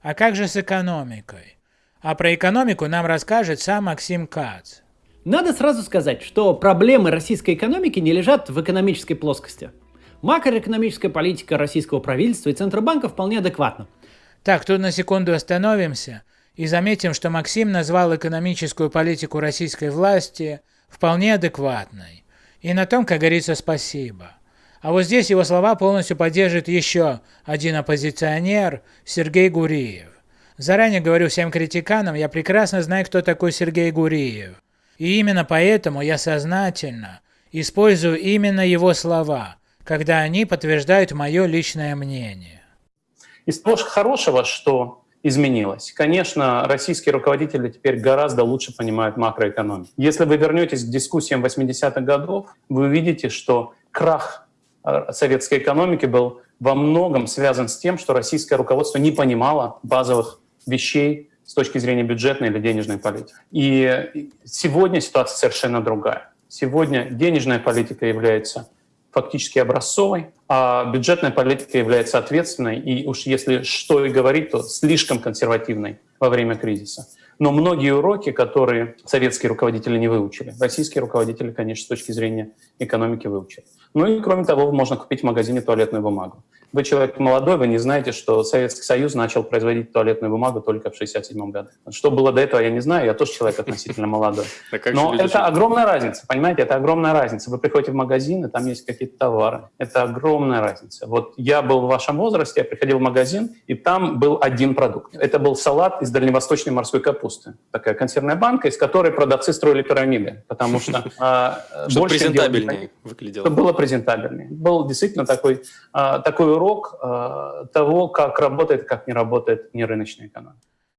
А как же с экономикой? А про экономику нам расскажет сам Максим Кац. Надо сразу сказать, что проблемы российской экономики не лежат в экономической плоскости. Макроэкономическая политика российского правительства и Центробанка вполне адекватна. Так, тут на секунду остановимся и заметим, что Максим назвал экономическую политику российской власти вполне адекватной. И на том, как говорится, спасибо. А вот здесь его слова полностью поддержит еще один оппозиционер Сергей Гуриев. Заранее говорю всем критиканам, я прекрасно знаю, кто такой Сергей Гуриев. И именно поэтому я сознательно использую именно его слова, когда они подтверждают мое личное мнение. Из того хорошего, что изменилось. Конечно, российские руководители теперь гораздо лучше понимают макроэкономику. Если вы вернетесь к дискуссиям 80-х годов, вы увидите, что крах советской экономики был во многом связан с тем, что российское руководство не понимало базовых вещей с точки зрения бюджетной или денежной политики. И сегодня ситуация совершенно другая. Сегодня денежная политика является фактически образцовой, а бюджетная политика является ответственной, и уж если что и говорить, то слишком консервативной во время кризиса. Но многие уроки, которые советские руководители не выучили, российские руководители, конечно, с точки зрения экономики выучили. Ну и кроме того, можно купить в магазине туалетную бумагу. Вы человек молодой, вы не знаете, что Советский Союз начал производить туалетную бумагу только в 1967 году. Что было до этого, я не знаю, я тоже человек относительно молодой. Но это огромная разница, понимаете, это огромная разница. Вы приходите в магазин, и там есть какие-то товары. Это огромная разница. Вот я был в вашем возрасте, я приходил в магазин, и там был один продукт. Это был салат из дальневосточной морской капусты. Такая консервная банка, из которой продавцы строили пирамиды, потому что... А, Чтобы презентабельнее выглядело. Было презентабельнее. Был действительно такой а, такой урок э, того, как работает, как не работает нерыночная экономика.